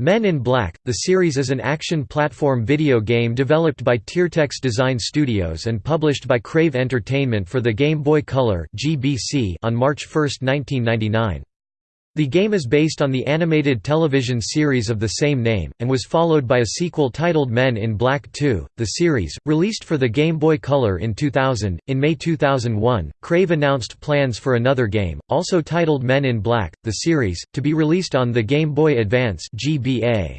Men in Black, the series is an action platform video game developed by Tiertex Design Studios and published by Crave Entertainment for the Game Boy Color on March 1, 1999. The game is based on the animated television series of the same name, and was followed by a sequel titled Men in Black 2. The series, released for the Game Boy Color in 2000, in May 2001, Crave announced plans for another game, also titled Men in Black, the series, to be released on the Game Boy Advance GBA.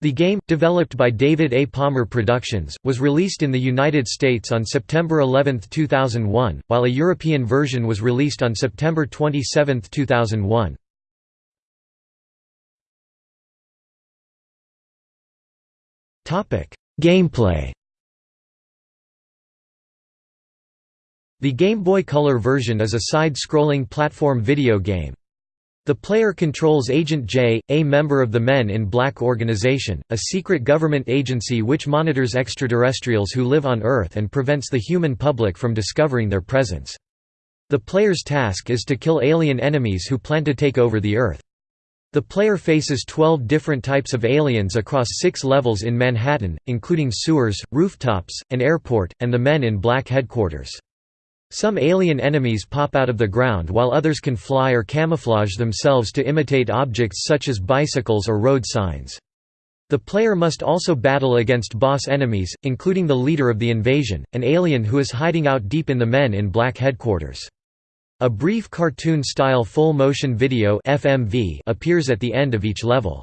The game, developed by David A. Palmer Productions, was released in the United States on September 11, 2001, while a European version was released on September 27, 2001. Gameplay The Game Boy Color version is a side-scrolling platform video game. The player controls Agent J, a member of the Men in Black organization, a secret government agency which monitors extraterrestrials who live on Earth and prevents the human public from discovering their presence. The player's task is to kill alien enemies who plan to take over the Earth. The player faces 12 different types of aliens across six levels in Manhattan, including sewers, rooftops, an airport, and the Men in Black headquarters. Some alien enemies pop out of the ground while others can fly or camouflage themselves to imitate objects such as bicycles or road signs. The player must also battle against boss enemies, including the leader of the invasion, an alien who is hiding out deep in the Men in Black headquarters. A brief cartoon-style full-motion video FMV appears at the end of each level.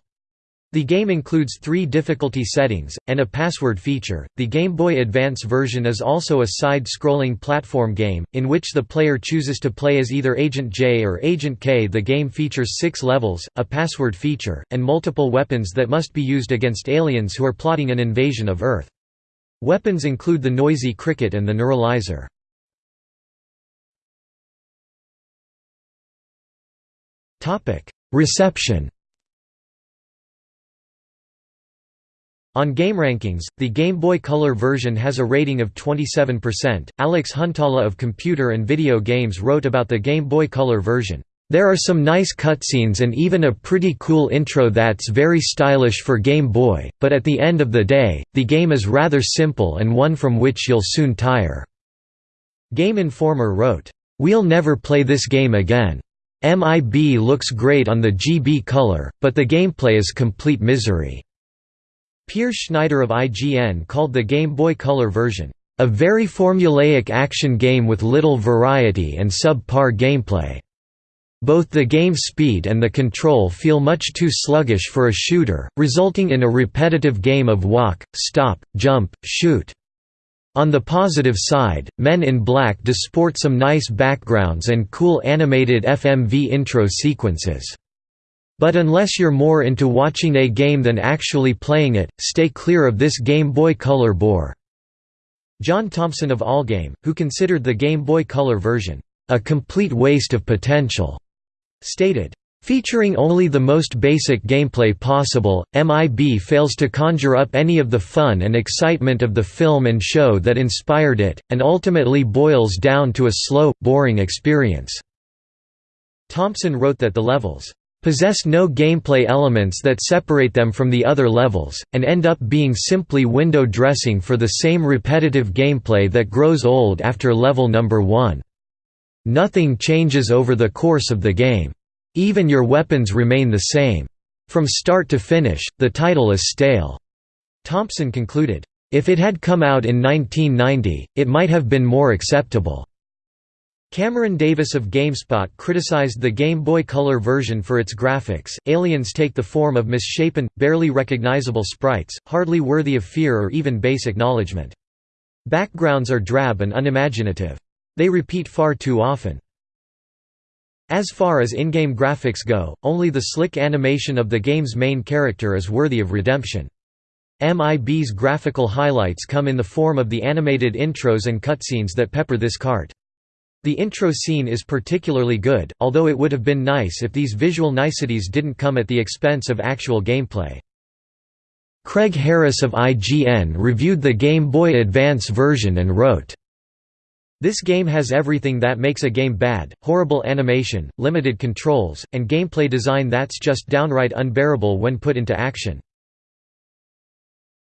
The game includes three difficulty settings, and a password feature. The Game Boy Advance version is also a side scrolling platform game, in which the player chooses to play as either Agent J or Agent K. The game features six levels, a password feature, and multiple weapons that must be used against aliens who are plotting an invasion of Earth. Weapons include the noisy cricket and the neuralizer. Reception On GameRankings, the Game Boy Color version has a rating of 27%. Alex Huhtala of Computer and Video Games wrote about the Game Boy Color version. There are some nice cutscenes and even a pretty cool intro that's very stylish for Game Boy, but at the end of the day, the game is rather simple and one from which you'll soon tire." Game Informer wrote, "'We'll never play this game again. MIB looks great on the GB color, but the gameplay is complete misery." Peer Schneider of IGN called the Game Boy Color version, "...a very formulaic action game with little variety and sub-par gameplay." Both the game speed and the control feel much too sluggish for a shooter, resulting in a repetitive game of walk, stop, jump, shoot. On the positive side, Men in Black disport some nice backgrounds and cool animated FMV intro sequences. But unless you're more into watching a game than actually playing it, stay clear of this Game Boy Color bore." John Thompson of Allgame, who considered the Game Boy Color version, "...a complete waste of potential," stated, Featuring only the most basic gameplay possible, MIB fails to conjure up any of the fun and excitement of the film and show that inspired it, and ultimately boils down to a slow, boring experience." Thompson wrote that the levels possess no gameplay elements that separate them from the other levels, and end up being simply window dressing for the same repetitive gameplay that grows old after level number 1. Nothing changes over the course of the game. Even your weapons remain the same. From start to finish, the title is stale." Thompson concluded, "...if it had come out in 1990, it might have been more acceptable." Cameron Davis of GameSpot criticized the Game Boy Color version for its graphics. Aliens take the form of misshapen, barely recognizable sprites, hardly worthy of fear or even base acknowledgement. Backgrounds are drab and unimaginative. They repeat far too often. As far as in-game graphics go, only the slick animation of the game's main character is worthy of redemption. MIB's graphical highlights come in the form of the animated intros and cutscenes that pepper this cart. The intro scene is particularly good, although it would have been nice if these visual niceties didn't come at the expense of actual gameplay. Craig Harris of IGN reviewed the Game Boy Advance version and wrote, This game has everything that makes a game bad, horrible animation, limited controls, and gameplay design that's just downright unbearable when put into action.